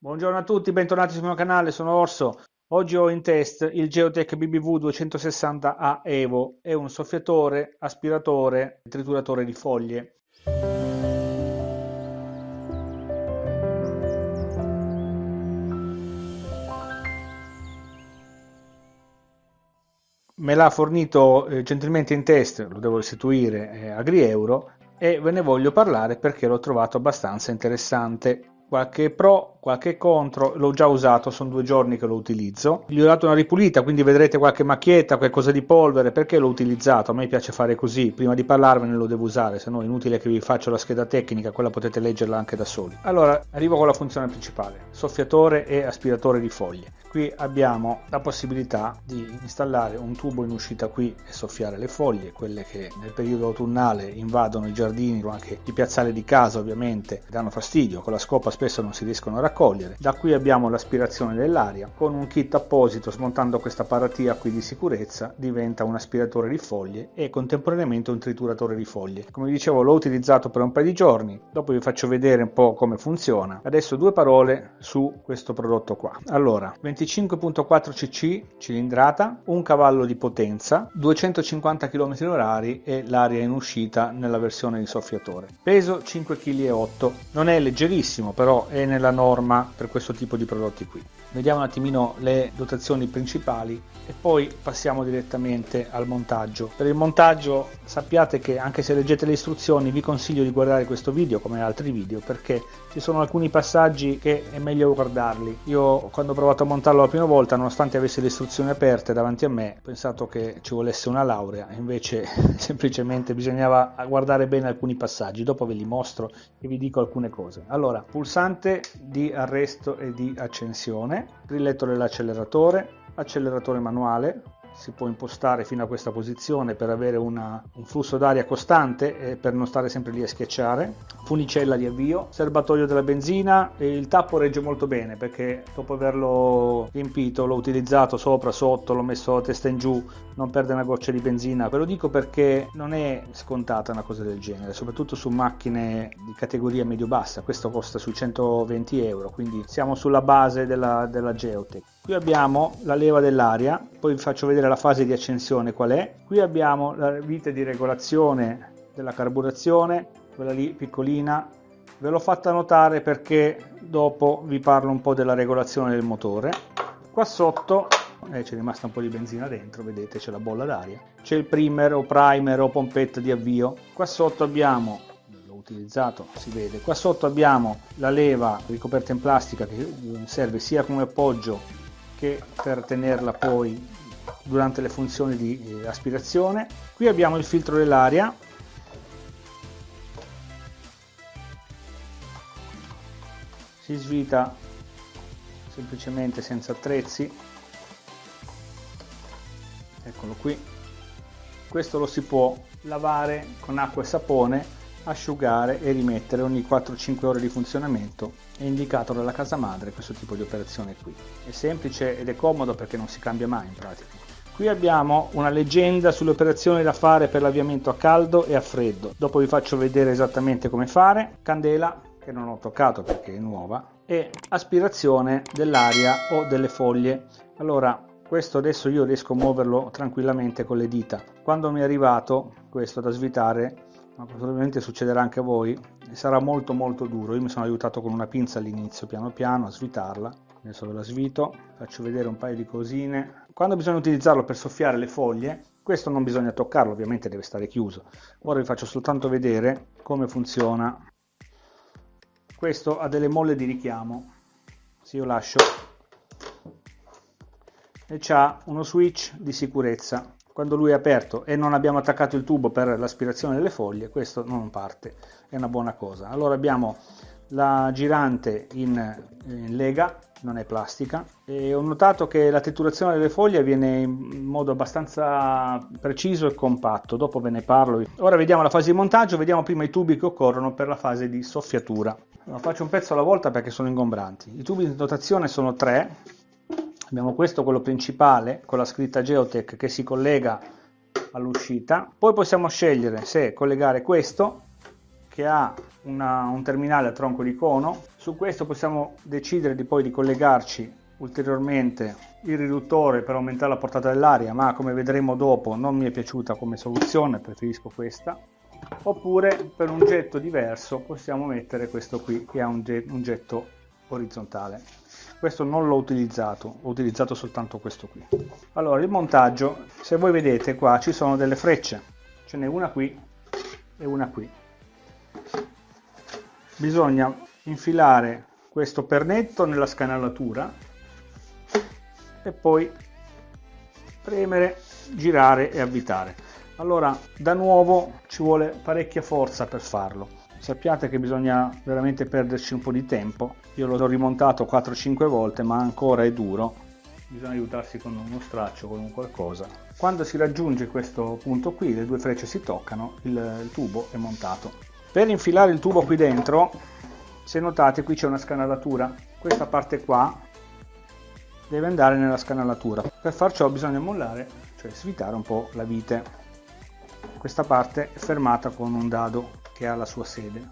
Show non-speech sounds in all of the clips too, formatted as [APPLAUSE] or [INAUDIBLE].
Buongiorno a tutti, bentornati sul mio canale, sono Orso. Oggi ho in test il Geotech BBV 260A Evo, è un soffiatore, aspiratore, trituratore di foglie. Me l'ha fornito eh, gentilmente in test, lo devo restituire eh, a Grieuro e ve ne voglio parlare perché l'ho trovato abbastanza interessante qualche pro, qualche contro, l'ho già usato, sono due giorni che lo utilizzo. Gli ho dato una ripulita, quindi vedrete qualche macchietta, qualcosa di polvere, perché l'ho utilizzato? A me piace fare così, prima di parlarvene lo devo usare, se no è inutile che vi faccio la scheda tecnica, quella potete leggerla anche da soli. Allora, arrivo con la funzione principale, soffiatore e aspiratore di foglie. Qui abbiamo la possibilità di installare un tubo in uscita qui e soffiare le foglie, quelle che nel periodo autunnale invadono i giardini o anche i piazzali di casa ovviamente, danno fastidio, con la scopa spesso non si riescono a raccogliere. Da qui abbiamo l'aspirazione dell'aria, con un kit apposito smontando questa paratia qui di sicurezza diventa un aspiratore di foglie e contemporaneamente un trituratore di foglie. Come dicevo l'ho utilizzato per un paio di giorni, dopo vi faccio vedere un po' come funziona. Adesso due parole su questo prodotto qua. Allora, 25.4 cc cilindrata, un cavallo di potenza, 250 km/h e l'aria in uscita nella versione di soffiatore. Peso 5,8 kg. Non è leggerissimo, però è nella norma per questo tipo di prodotti qui. Vediamo un attimino le dotazioni principali e poi passiamo direttamente al montaggio. Per il montaggio sappiate che anche se leggete le istruzioni vi consiglio di guardare questo video come altri video perché ci sono alcuni passaggi che è meglio guardarli. Io quando ho provato a montarlo la prima volta nonostante avessi le istruzioni aperte davanti a me ho pensato che ci volesse una laurea invece [LAUGHS] semplicemente bisognava guardare bene alcuni passaggi dopo ve li mostro e vi dico alcune cose. Allora pulsante di arresto e di accensione grilletto dell'acceleratore acceleratore manuale si può impostare fino a questa posizione per avere una, un flusso d'aria costante e per non stare sempre lì a schiacciare. Funicella di avvio serbatoio della benzina il tappo regge molto bene perché dopo averlo riempito l'ho utilizzato sopra sotto l'ho messo a testa in giù non perde una goccia di benzina. Ve lo dico perché non è scontata una cosa del genere soprattutto su macchine di categoria medio bassa questo costa sui 120 euro quindi siamo sulla base della, della Geotech qui abbiamo la leva dell'aria poi vi faccio vedere la fase di accensione qual è. Qui abbiamo la vite di regolazione della carburazione quella lì piccolina. Ve l'ho fatta notare perché dopo vi parlo un po' della regolazione del motore. Qua sotto eh, c'è rimasta un po' di benzina dentro vedete c'è la bolla d'aria. C'è il primer o primer o pompetta di avvio. Qua sotto abbiamo utilizzato si vede. Qua sotto abbiamo la leva ricoperta in plastica che serve sia come appoggio che per tenerla poi durante le funzioni di eh, aspirazione. Qui abbiamo il filtro dell'aria. Si svita semplicemente senza attrezzi. Eccolo qui. Questo lo si può lavare con acqua e sapone asciugare e rimettere ogni 4-5 ore di funzionamento è indicato dalla casa madre questo tipo di operazione qui. È semplice ed è comodo perché non si cambia mai in pratica. Qui abbiamo una leggenda sulle operazioni da fare per l'avviamento a caldo e a freddo. Dopo vi faccio vedere esattamente come fare. Candela che non ho toccato perché è nuova e aspirazione dell'aria o delle foglie. Allora questo adesso io riesco a muoverlo tranquillamente con le dita. Quando mi è arrivato questo da svitare ma probabilmente succederà anche a voi. Sarà molto molto duro. Io mi sono aiutato con una pinza all'inizio piano piano a svitarla. Adesso ve la svito faccio vedere un paio di cosine. Quando bisogna utilizzarlo per soffiare le foglie questo non bisogna toccarlo ovviamente deve stare chiuso. Ora vi faccio soltanto vedere come funziona. Questo ha delle molle di richiamo. Se io lascio. E c'ha uno switch di sicurezza quando lui è aperto e non abbiamo attaccato il tubo per l'aspirazione delle foglie questo non parte. È una buona cosa. Allora abbiamo la girante in, in lega non è plastica e ho notato che la tetturazione delle foglie avviene in modo abbastanza preciso e compatto. Dopo ve ne parlo. Ora vediamo la fase di montaggio vediamo prima i tubi che occorrono per la fase di soffiatura. Allora, faccio un pezzo alla volta perché sono ingombranti. I tubi di dotazione sono tre abbiamo questo quello principale con la scritta Geotech che si collega all'uscita poi possiamo scegliere se collegare questo che ha una, un terminale a tronco di cono. Su questo possiamo decidere di poi di collegarci ulteriormente il riduttore per aumentare la portata dell'aria, ma come vedremo dopo non mi è piaciuta come soluzione, preferisco questa. Oppure per un getto diverso possiamo mettere questo qui che ha un, getto orizzontale. Questo non l'ho utilizzato, ho utilizzato soltanto questo qui. Allora il montaggio, se voi vedete qua ci sono delle frecce, ce n'è una qui e una qui. Bisogna infilare questo pernetto nella scanalatura e poi premere, girare e avvitare. Allora, da nuovo ci vuole parecchia forza per farlo. Sappiate che bisogna veramente perderci un po' di tempo. Io l'ho rimontato 4-5 volte, ma ancora è duro. Bisogna aiutarsi con uno straccio, con un qualcosa. Quando si raggiunge questo punto qui, le due frecce si toccano, il, il tubo è montato. Per infilare il tubo qui dentro, se notate qui c'è una scanalatura. Questa parte qua deve andare nella scanalatura. Per far ciò bisogna mollare, cioè svitare un po' la vite. Questa parte è fermata con un dado che ha la sua sede.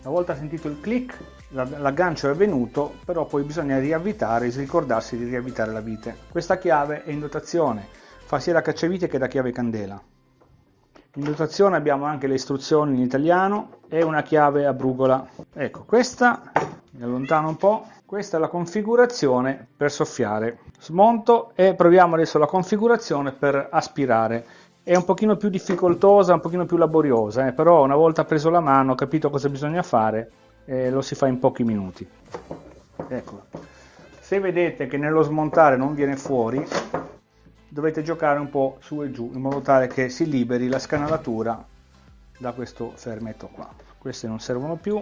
Una volta sentito il click, l'aggancio è venuto, però poi bisogna riavvitare, ricordarsi di riavvitare la vite. Questa chiave è in dotazione, fa sia da cacciavite che da chiave candela. In dotazione abbiamo anche le istruzioni in italiano e una chiave a brugola. Ecco, questa, mi allontano un po', questa è la configurazione per soffiare. Smonto e proviamo adesso la configurazione per aspirare. È un pochino più difficoltosa, un pochino più laboriosa, eh, però una volta preso la mano, capito cosa bisogna fare, eh, lo si fa in pochi minuti. Ecco. Se vedete che nello smontare non viene fuori, dovete giocare un po' su e giù in modo tale che si liberi la scanalatura da questo fermetto qua. Queste non servono più,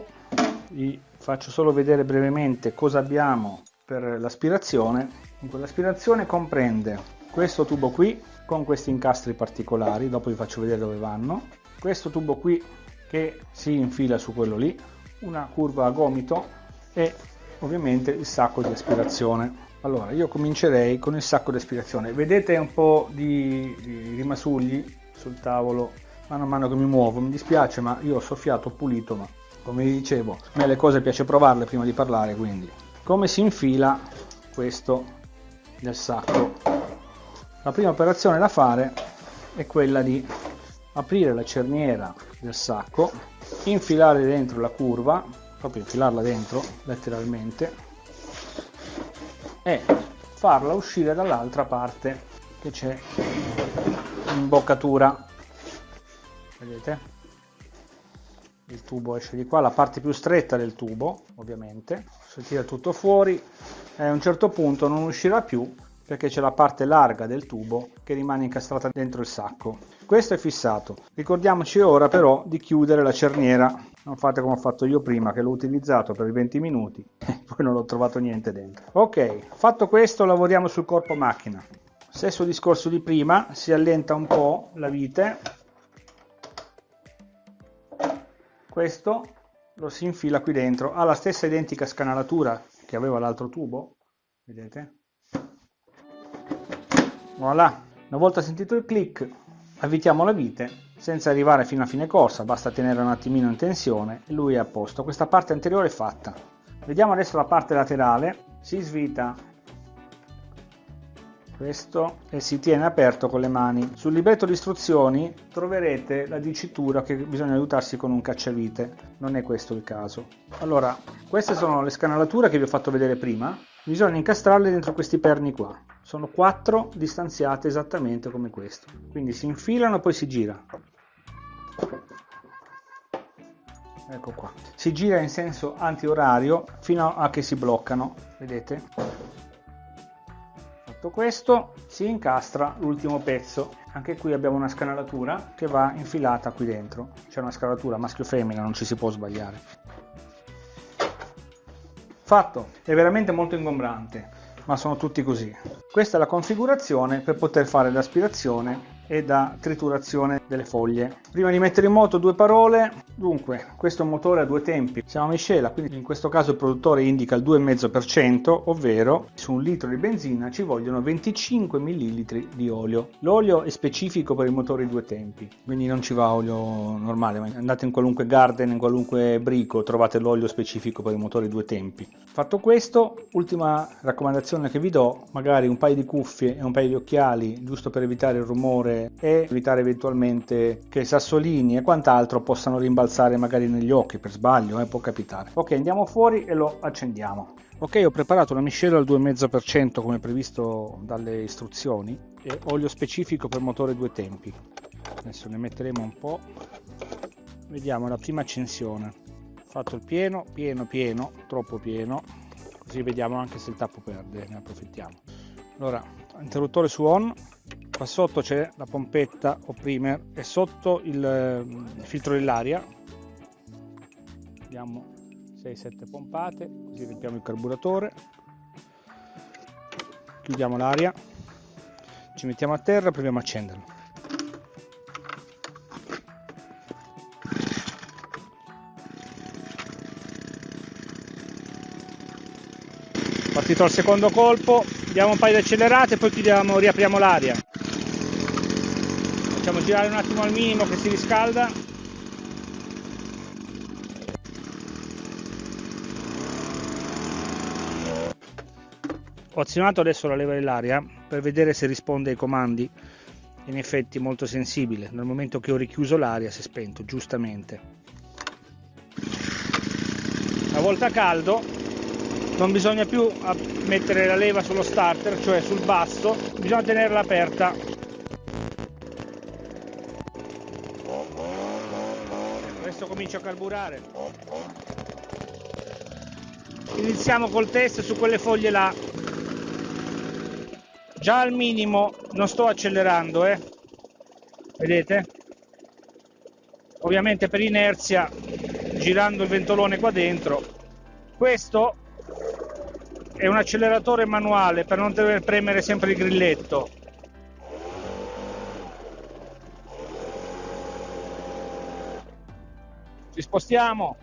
vi faccio solo vedere brevemente cosa abbiamo per l'aspirazione l'aspirazione comprende questo tubo qui con questi incastri particolari dopo vi faccio vedere dove vanno. Questo tubo qui che si infila su quello lì una curva a gomito e ovviamente il sacco di aspirazione. Allora io comincerei con il sacco di aspirazione. Vedete un po' di, rimasugli sul tavolo? Mano a mano che mi muovo mi dispiace ma io ho soffiato ho pulito ma come vi dicevo a me le cose piace provarle prima di parlare quindi. Come si infila questo nel sacco la prima operazione da fare è quella di aprire la cerniera del sacco infilare dentro la curva proprio infilarla dentro letteralmente e farla uscire dall'altra parte che c'è l'imboccatura vedete? Il tubo esce di qua, la parte più stretta del tubo ovviamente, si tira tutto fuori e a un certo punto non uscirà più perché c'è la parte larga del tubo che rimane incastrata dentro il sacco. Questo è fissato. Ricordiamoci ora però di chiudere la cerniera. Non fate come ho fatto io prima che l'ho utilizzato per 20 minuti [LAUGHS] e poi non ho trovato niente dentro. Ok, fatto questo lavoriamo sul corpo macchina. Stesso discorso di prima, si allenta un po' la vite questo lo si infila qui dentro ha la stessa identica scanalatura che aveva l'altro tubo vedete voilà. Una volta sentito il click avvitiamo la vite senza arrivare fino a fine corsa basta tenere un attimino in tensione e lui è a posto. Questa parte anteriore è fatta. Vediamo adesso la parte laterale. Si svita. Questo e si tiene aperto con le mani. Sul libretto di istruzioni troverete la dicitura che bisogna aiutarsi con un cacciavite, non è questo il caso. Allora, queste sono le scanalature che vi ho fatto vedere prima, bisogna incastrarle dentro questi perni qua. Sono quattro distanziate esattamente come questo, quindi si infilano e poi si gira. Ecco qua. Si gira in senso antiorario fino a che si bloccano, vedete? Fatto questo si incastra l'ultimo pezzo. Anche qui abbiamo una scanalatura che va infilata qui dentro. C'è una scalatura maschio-femmina, non ci si può sbagliare. Fatto! È veramente molto ingombrante, ma sono tutti così. Questa è la configurazione per poter fare l'aspirazione e la triturazione delle foglie. Prima di mettere in moto due parole, dunque questo è un motore a due tempi, siamo a miscela, quindi in questo caso il produttore indica il 2,5%, ovvero su un litro di benzina ci vogliono 25 ml di olio. L'olio è specifico per i motori due tempi, quindi non ci va olio normale, andate in qualunque garden, in qualunque brico, trovate l'olio specifico per i motori due tempi. Fatto questo, ultima raccomandazione che vi do, magari un paio di cuffie e un paio di occhiali, giusto per evitare il rumore e evitare eventualmente che sassolini e quant'altro possano rimbalzare magari negli occhi per sbaglio, eh, può capitare. Ok, andiamo fuori e lo accendiamo. Ok, ho preparato una miscela al 2,5% come previsto dalle istruzioni e olio specifico per motore due tempi. Adesso ne metteremo un po'. Vediamo la prima accensione. Fatto il pieno, pieno, pieno, troppo pieno, così vediamo anche se il tappo perde, ne approfittiamo. Allora, interruttore su on, qua sotto c'è la pompetta o primer e sotto il, il filtro dell'aria. Vediamo 6-7 pompate, così riempiamo il carburatore, chiudiamo l'aria, ci mettiamo a terra e proviamo a accenderlo. Partito al secondo colpo, diamo un paio di accelerate, poi chiudiamo, riapriamo l'aria. Facciamo girare un attimo al minimo che si riscalda Ho azionato adesso la leva dell'aria per vedere se risponde ai comandi. In effetti molto sensibile, nel momento che ho richiuso l'aria si è spento, giustamente. Una volta caldo non bisogna più mettere la leva sullo starter, cioè sul basso, bisogna tenerla aperta. Adesso comincio a carburare. Iniziamo col test su quelle foglie là già al minimo non sto accelerando eh vedete ovviamente per inerzia girando il ventolone qua dentro questo è un acceleratore manuale per non dover premere sempre il grilletto. Ci spostiamo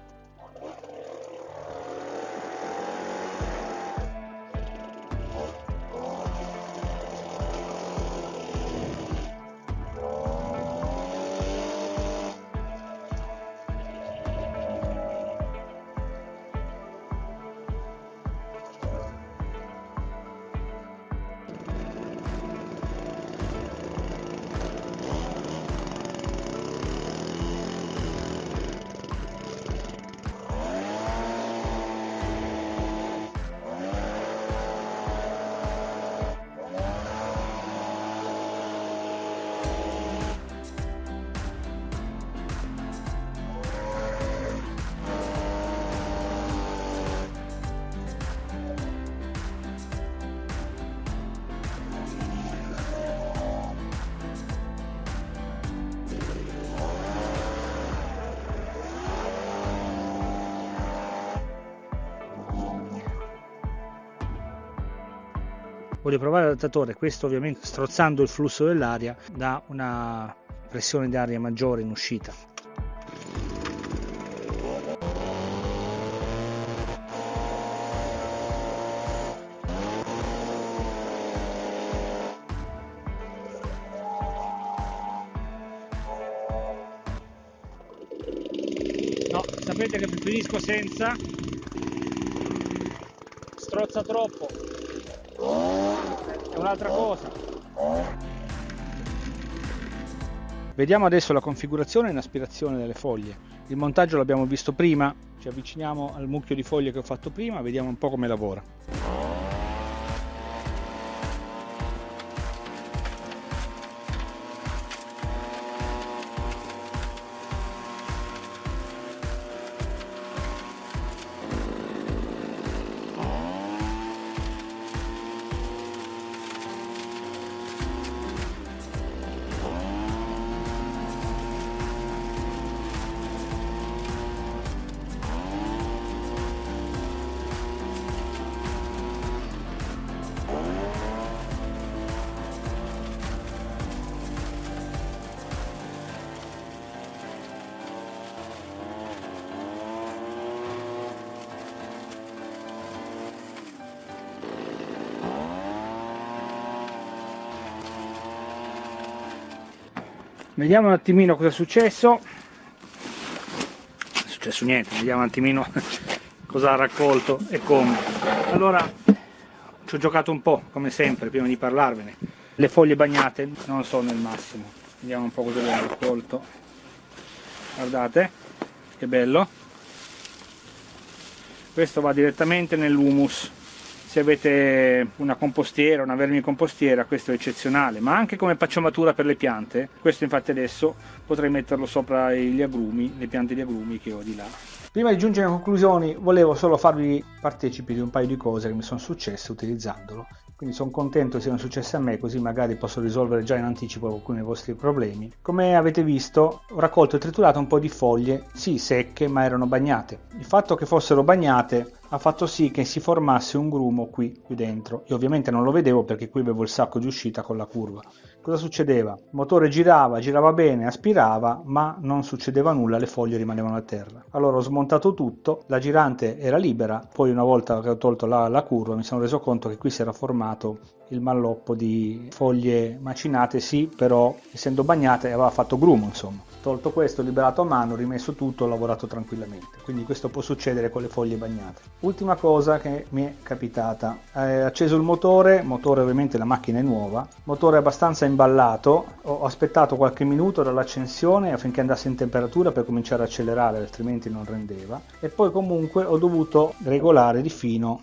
voglio provare l'adattatore questo ovviamente strozzando il flusso dell'aria da una pressione di aria maggiore in uscita. Sapete che preferisco senza. Strozza troppo è un'altra cosa. Vediamo adesso la configurazione in aspirazione delle foglie. Il montaggio l'abbiamo visto prima, ci avviciniamo al mucchio di foglie che ho fatto prima, vediamo un po' come lavora. Vediamo un attimino cosa è successo. Non è successo niente vediamo un attimino [LAUGHS] cosa ha raccolto e come. Allora ci ho giocato un po' come sempre prima di parlarvene. Le foglie bagnate non sono il massimo. Vediamo un po' cosa abbiamo raccolto. Guardate che bello. Questo va direttamente nell'humus se avete una compostiera, una vermicompostiera, questo è eccezionale, ma anche come pacciamatura per le piante, questo infatti adesso potrei metterlo sopra gli agrumi, le piante di agrumi che ho di là. Prima di giungere a conclusioni volevo solo farvi partecipi di un paio di cose che mi sono successe utilizzandolo quindi sono contento siano successe a me così magari posso risolvere già in anticipo alcuni dei vostri problemi. Come avete visto ho raccolto e triturato un po' di foglie, sì secche ma erano bagnate. Il fatto che fossero bagnate ha fatto sì che si formasse un grumo qui, qui dentro. Io ovviamente non lo vedevo perché qui avevo il sacco di uscita con la curva. Cosa succedeva? Il motore girava, girava bene, aspirava, ma non succedeva nulla, le foglie rimanevano a terra. Allora ho smontato tutto, la girante era libera, poi una volta che ho tolto la, la curva mi sono reso conto che qui si era formato il malloppo di foglie macinate, sì, però essendo bagnate aveva fatto grumo, insomma tolto questo, liberato a mano, rimesso tutto, ho lavorato tranquillamente. Quindi questo può succedere con le foglie bagnate. Ultima cosa che mi è capitata, eh, acceso il motore, motore ovviamente la macchina è nuova, motore abbastanza imballato, ho aspettato qualche minuto dall'accensione affinché andasse in temperatura per cominciare a accelerare, altrimenti non rendeva, e poi comunque ho dovuto regolare di fino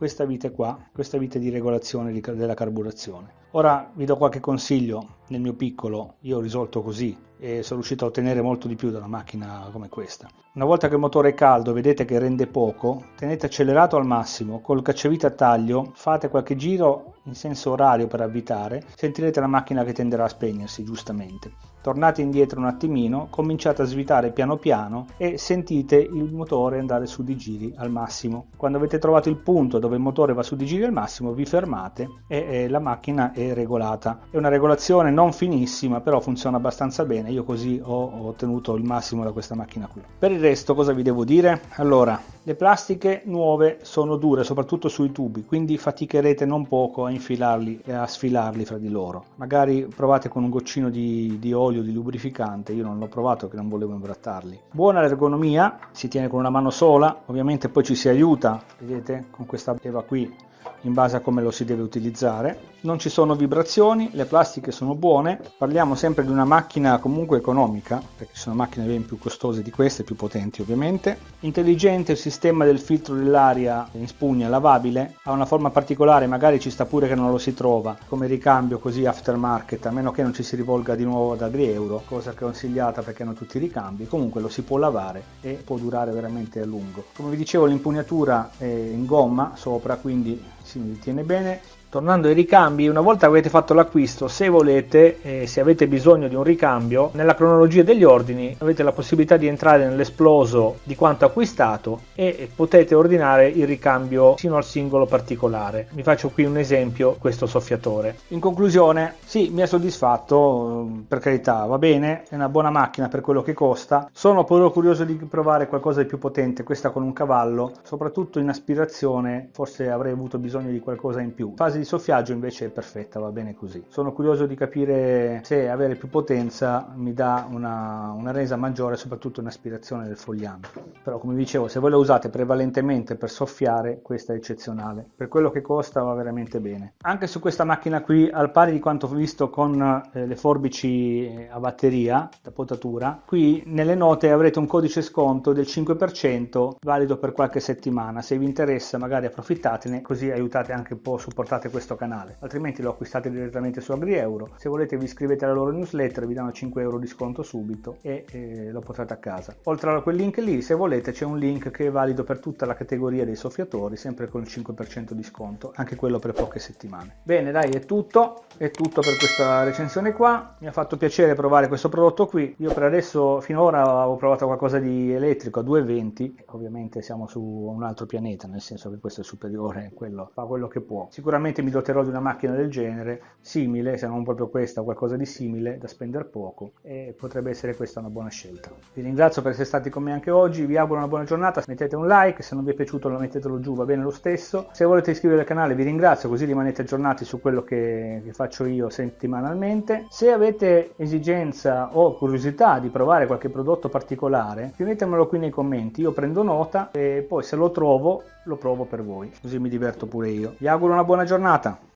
questa vite qua, questa vite di regolazione della carburazione. Ora vi do qualche consiglio, nel mio piccolo io ho risolto così e sono riuscito a ottenere molto di più da una macchina come questa. Una volta che il motore è caldo vedete che rende poco, tenete accelerato al massimo, col cacciavite a taglio fate qualche giro in senso orario per avvitare, sentirete la macchina che tenderà a spegnersi giustamente tornate indietro un attimino, cominciate a svitare piano piano e sentite il motore andare su di giri al massimo. Quando avete trovato il punto dove il motore va su di giri al massimo vi fermate e, la macchina è regolata. È una regolazione non finissima però funziona abbastanza bene, io così ho, ho ottenuto il massimo da questa macchina qui. Per il resto cosa vi devo dire? Allora, le plastiche nuove sono dure soprattutto sui tubi quindi faticherete non poco a infilarli e a sfilarli fra di loro. Magari provate con un goccino di, di olio olio di lubrificante, io non l'ho provato che non volevo imbrattarli. Buona l'ergonomia, si tiene con una mano sola, ovviamente poi ci si aiuta, vedete, con questa leva qui in base a come lo si deve utilizzare. Non ci sono vibrazioni, le plastiche sono buone, parliamo sempre di una macchina comunque economica, perché sono macchine ben più costose di queste, più potenti ovviamente. Intelligente il sistema del filtro dell'aria in spugna lavabile, ha una forma particolare, magari ci sta pure che non lo si trova, come ricambio così aftermarket, a meno che non ci si rivolga di nuovo ad Agri-Euro, cosa che è consigliata perché hanno tutti i ricambi, comunque lo si può lavare e può durare veramente a lungo. Come vi dicevo l'impugnatura è in gomma sopra, quindi si tiene bene Tornando ai ricambi, una volta che avete fatto l'acquisto, se volete, eh, se avete bisogno di un ricambio, nella cronologia degli ordini avete la possibilità di entrare nell'esploso di quanto acquistato e potete ordinare il ricambio sino al singolo particolare. Vi faccio qui un esempio, questo soffiatore. In conclusione, sì, mi ha soddisfatto, per carità, va bene, è una buona macchina per quello che costa. Sono però curioso di provare qualcosa di più potente, questa con un cavallo, soprattutto in aspirazione, forse avrei avuto bisogno di qualcosa in più. Fase di soffiaggio invece è perfetta, va bene così. Sono curioso di capire se avere più potenza mi dà una, una resa maggiore, soprattutto in aspirazione del fogliame. Però come dicevo, se voi la usate prevalentemente per soffiare, questa è eccezionale. Per quello che costa va veramente bene. Anche su questa macchina qui, al pari di quanto visto con eh, le forbici eh, a batteria da potatura, qui nelle note avrete un codice sconto del 5% valido per qualche settimana. Se vi interessa magari approfittatene, così aiutate anche un po', supportate questo canale, altrimenti lo acquistate direttamente su AgriEuro. Se volete vi iscrivete alla loro newsletter, vi danno 5 euro di sconto subito e eh, lo portate a casa. Oltre a quel link lì, se volete, c'è un link che è valido per tutta la categoria dei soffiatori, sempre con il 5% di sconto, anche quello per poche settimane. Bene, dai, è tutto, è tutto per questa recensione qua. Mi ha fatto piacere provare questo prodotto qui. Io per adesso, finora, ho provato qualcosa di elettrico a 220, ovviamente siamo su un altro pianeta, nel senso che questo è superiore, quello fa quello che può. Sicuramente sicuramente mi doterò di una macchina del genere, simile, se non proprio questa, qualcosa di simile, da spendere poco e potrebbe essere questa una buona scelta. Vi ringrazio per essere stati con me anche oggi, vi auguro una buona giornata, mettete un like, se non vi è piaciuto lo mettetelo giù, va bene lo stesso. Se volete iscrivervi al canale vi ringrazio, così rimanete aggiornati su quello che, che faccio io settimanalmente. Se avete esigenza o curiosità di provare qualche prodotto particolare, scrivetemelo qui nei commenti, io prendo nota e poi se lo trovo lo provo per voi, così mi diverto pure io. Vi auguro una buona giornata.